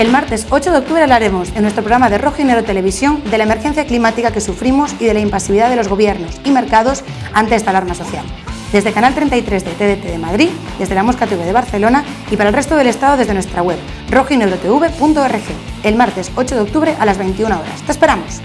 El martes 8 de octubre hablaremos en nuestro programa de Rojo y Negro Televisión de la emergencia climática que sufrimos y de la impasividad de los gobiernos y mercados ante esta alarma social. Desde Canal 33 de TDT de Madrid, desde la Mosca TV de Barcelona y para el resto del Estado desde nuestra web rojinegrotv.org el martes 8 de octubre a las 21 horas. ¡Te esperamos!